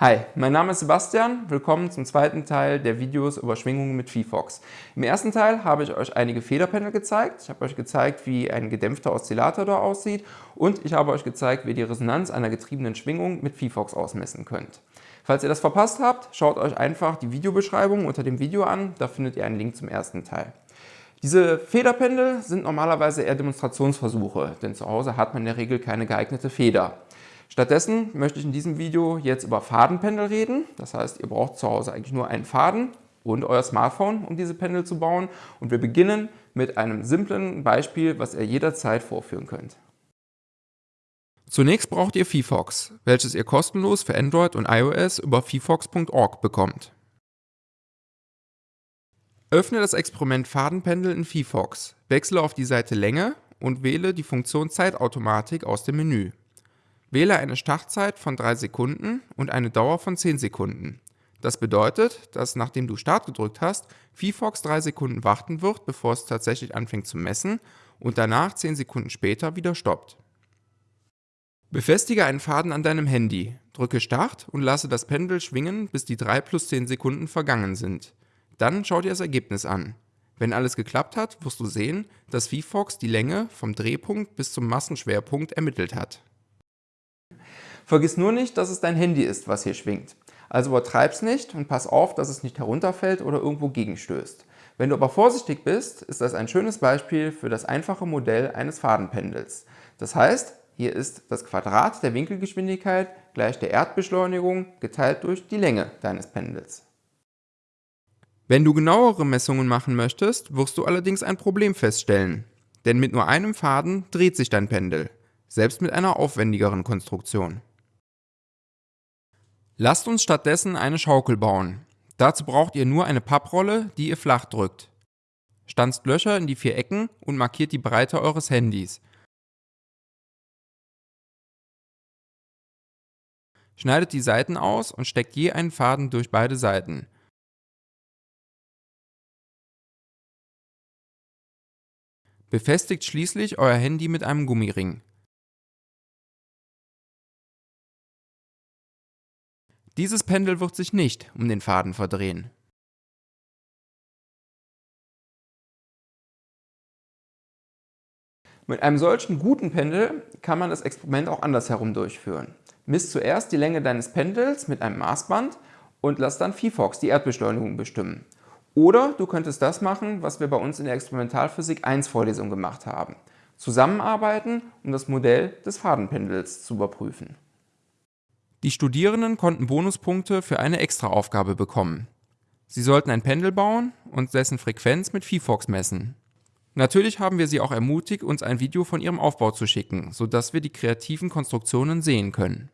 Hi, mein Name ist Sebastian. Willkommen zum zweiten Teil der Videos über Schwingungen mit VFox. Im ersten Teil habe ich euch einige Federpanel gezeigt. Ich habe euch gezeigt, wie ein gedämpfter Oszillator da aussieht und ich habe euch gezeigt, wie ihr die Resonanz einer getriebenen Schwingung mit VFox ausmessen könnt. Falls ihr das verpasst habt, schaut euch einfach die Videobeschreibung unter dem Video an. Da findet ihr einen Link zum ersten Teil. Diese Federpendel sind normalerweise eher Demonstrationsversuche, denn zu Hause hat man in der Regel keine geeignete Feder. Stattdessen möchte ich in diesem Video jetzt über Fadenpendel reden. Das heißt, ihr braucht zu Hause eigentlich nur einen Faden und euer Smartphone, um diese Pendel zu bauen. Und wir beginnen mit einem simplen Beispiel, was ihr jederzeit vorführen könnt. Zunächst braucht ihr VFox, welches ihr kostenlos für Android und iOS über vfox.org bekommt. Öffne das Experiment Fadenpendel in VFox, wechsle auf die Seite Länge und wähle die Funktion Zeitautomatik aus dem Menü. Wähle eine Startzeit von 3 Sekunden und eine Dauer von 10 Sekunden. Das bedeutet, dass nachdem du Start gedrückt hast, VFox 3 Sekunden warten wird, bevor es tatsächlich anfängt zu messen und danach 10 Sekunden später wieder stoppt. Befestige einen Faden an deinem Handy, drücke Start und lasse das Pendel schwingen, bis die 3 plus 10 Sekunden vergangen sind. Dann schau dir das Ergebnis an. Wenn alles geklappt hat, wirst du sehen, dass VFox die Länge vom Drehpunkt bis zum Massenschwerpunkt ermittelt hat. Vergiss nur nicht, dass es dein Handy ist, was hier schwingt. Also übertreib's nicht und pass auf, dass es nicht herunterfällt oder irgendwo gegenstößt. Wenn du aber vorsichtig bist, ist das ein schönes Beispiel für das einfache Modell eines Fadenpendels. Das heißt, hier ist das Quadrat der Winkelgeschwindigkeit gleich der Erdbeschleunigung geteilt durch die Länge deines Pendels. Wenn du genauere Messungen machen möchtest, wirst du allerdings ein Problem feststellen. Denn mit nur einem Faden dreht sich dein Pendel, selbst mit einer aufwendigeren Konstruktion. Lasst uns stattdessen eine Schaukel bauen. Dazu braucht ihr nur eine Papprolle, die ihr flach drückt. Stanzt Löcher in die vier Ecken und markiert die Breite eures Handys. Schneidet die Seiten aus und steckt je einen Faden durch beide Seiten. Befestigt schließlich euer Handy mit einem Gummiring. Dieses Pendel wird sich nicht um den Faden verdrehen. Mit einem solchen guten Pendel kann man das Experiment auch andersherum durchführen. Misst zuerst die Länge deines Pendels mit einem Maßband und lass dann VFox, die Erdbeschleunigung, bestimmen. Oder du könntest das machen, was wir bei uns in der Experimentalphysik 1 Vorlesung gemacht haben. Zusammenarbeiten, um das Modell des Fadenpendels zu überprüfen. Die Studierenden konnten Bonuspunkte für eine Extraaufgabe bekommen. Sie sollten ein Pendel bauen und dessen Frequenz mit VFox messen. Natürlich haben wir sie auch ermutigt, uns ein Video von ihrem Aufbau zu schicken, sodass wir die kreativen Konstruktionen sehen können.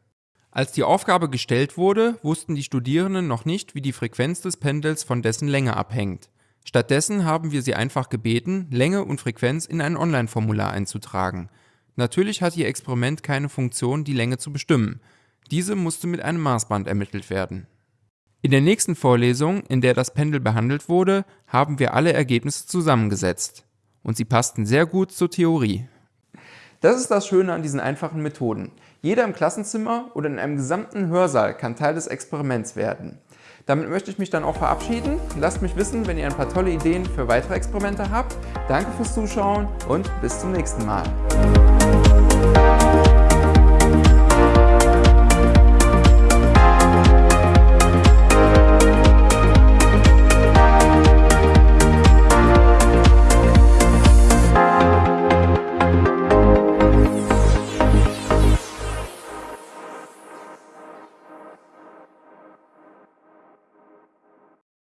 Als die Aufgabe gestellt wurde, wussten die Studierenden noch nicht, wie die Frequenz des Pendels von dessen Länge abhängt. Stattdessen haben wir sie einfach gebeten, Länge und Frequenz in ein Online-Formular einzutragen. Natürlich hat ihr Experiment keine Funktion, die Länge zu bestimmen, diese musste mit einem Maßband ermittelt werden. In der nächsten Vorlesung, in der das Pendel behandelt wurde, haben wir alle Ergebnisse zusammengesetzt. Und sie passten sehr gut zur Theorie. Das ist das Schöne an diesen einfachen Methoden. Jeder im Klassenzimmer oder in einem gesamten Hörsaal kann Teil des Experiments werden. Damit möchte ich mich dann auch verabschieden. Lasst mich wissen, wenn ihr ein paar tolle Ideen für weitere Experimente habt. Danke fürs Zuschauen und bis zum nächsten Mal.